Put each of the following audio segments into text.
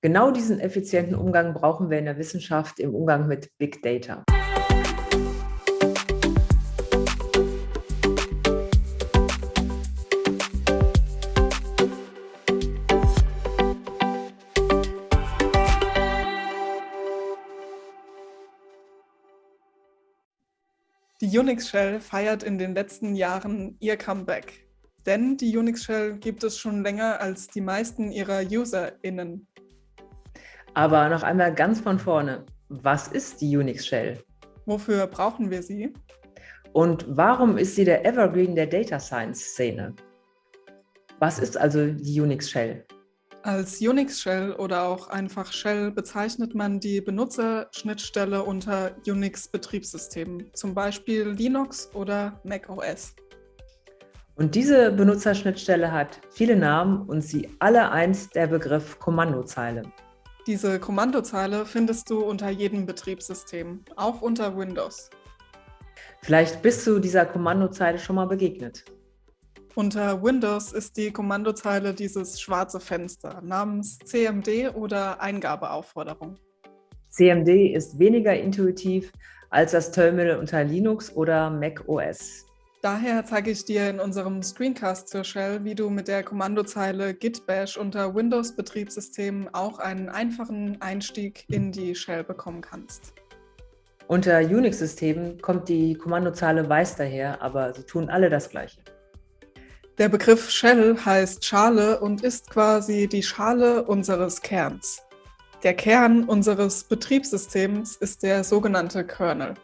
Genau diesen effizienten Umgang brauchen wir in der Wissenschaft im Umgang mit Big Data. Die Unix Shell feiert in den letzten Jahren ihr Comeback. Denn die Unix Shell gibt es schon länger als die meisten ihrer UserInnen. Aber noch einmal ganz von vorne. Was ist die Unix Shell? Wofür brauchen wir sie? Und warum ist sie der Evergreen der Data Science Szene? Was ist also die Unix Shell? Als Unix-Shell oder auch einfach Shell bezeichnet man die Benutzerschnittstelle unter Unix-Betriebssystemen, zum Beispiel Linux oder macOS. Und diese Benutzerschnittstelle hat viele Namen und sie alle eint der Begriff Kommandozeile. Diese Kommandozeile findest du unter jedem Betriebssystem, auch unter Windows. Vielleicht bist du dieser Kommandozeile schon mal begegnet. Unter Windows ist die Kommandozeile dieses schwarze Fenster namens CMD oder Eingabeaufforderung. CMD ist weniger intuitiv als das Terminal unter Linux oder Mac OS. Daher zeige ich dir in unserem Screencast zur Shell, wie du mit der Kommandozeile git bash unter Windows-Betriebssystemen auch einen einfachen Einstieg in die Shell bekommen kannst. Unter Unix-Systemen kommt die Kommandozeile weiß daher, aber sie tun alle das Gleiche. Der Begriff Shell heißt Schale und ist quasi die Schale unseres Kerns. Der Kern unseres Betriebssystems ist der sogenannte Kernel.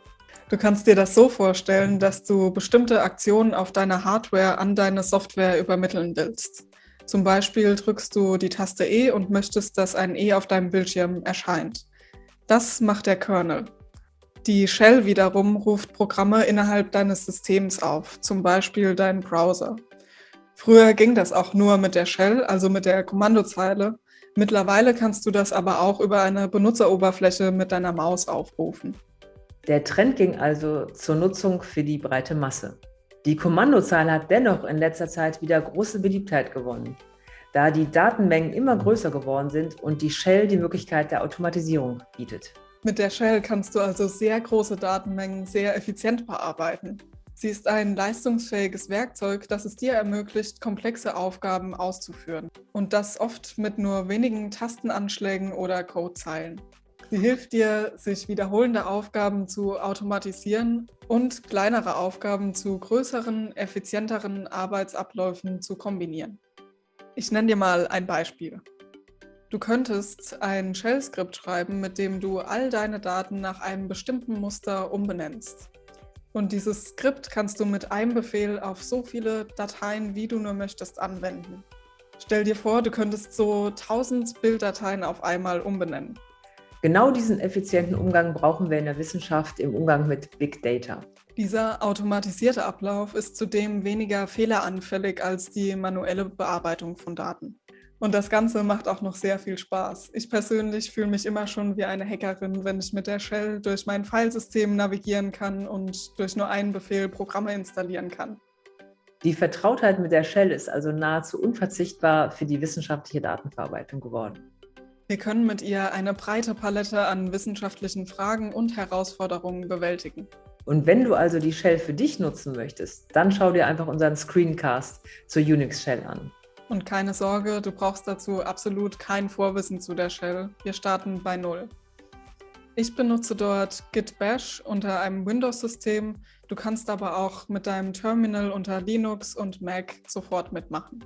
Du kannst dir das so vorstellen, dass du bestimmte Aktionen auf deiner Hardware an deine Software übermitteln willst. Zum Beispiel drückst du die Taste E und möchtest, dass ein E auf deinem Bildschirm erscheint. Das macht der Kernel. Die Shell wiederum ruft Programme innerhalb deines Systems auf, zum Beispiel deinen Browser. Früher ging das auch nur mit der Shell, also mit der Kommandozeile. Mittlerweile kannst du das aber auch über eine Benutzeroberfläche mit deiner Maus aufrufen. Der Trend ging also zur Nutzung für die breite Masse. Die Kommandozeile hat dennoch in letzter Zeit wieder große Beliebtheit gewonnen, da die Datenmengen immer größer geworden sind und die Shell die Möglichkeit der Automatisierung bietet. Mit der Shell kannst du also sehr große Datenmengen sehr effizient bearbeiten. Sie ist ein leistungsfähiges Werkzeug, das es dir ermöglicht, komplexe Aufgaben auszuführen. Und das oft mit nur wenigen Tastenanschlägen oder Codezeilen. Sie hilft dir, sich wiederholende Aufgaben zu automatisieren und kleinere Aufgaben zu größeren, effizienteren Arbeitsabläufen zu kombinieren. Ich nenne dir mal ein Beispiel. Du könntest ein Shell-Skript schreiben, mit dem du all deine Daten nach einem bestimmten Muster umbenennst. Und dieses Skript kannst du mit einem Befehl auf so viele Dateien, wie du nur möchtest, anwenden. Stell dir vor, du könntest so 1000 Bilddateien auf einmal umbenennen. Genau diesen effizienten Umgang brauchen wir in der Wissenschaft im Umgang mit Big Data. Dieser automatisierte Ablauf ist zudem weniger fehleranfällig als die manuelle Bearbeitung von Daten. Und das Ganze macht auch noch sehr viel Spaß. Ich persönlich fühle mich immer schon wie eine Hackerin, wenn ich mit der Shell durch mein Filesystem navigieren kann und durch nur einen Befehl Programme installieren kann. Die Vertrautheit mit der Shell ist also nahezu unverzichtbar für die wissenschaftliche Datenverarbeitung geworden. Wir können mit ihr eine breite Palette an wissenschaftlichen Fragen und Herausforderungen bewältigen. Und wenn du also die Shell für dich nutzen möchtest, dann schau dir einfach unseren Screencast zur Unix Shell an. Und keine Sorge, du brauchst dazu absolut kein Vorwissen zu der Shell. Wir starten bei Null. Ich benutze dort Git Bash unter einem Windows-System. Du kannst aber auch mit deinem Terminal unter Linux und Mac sofort mitmachen.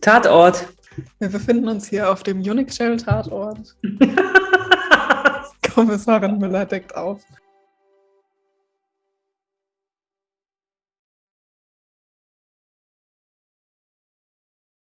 Tatort. Wir befinden uns hier auf dem Unix Shell Tatort. Kommissarin Müller deckt auf.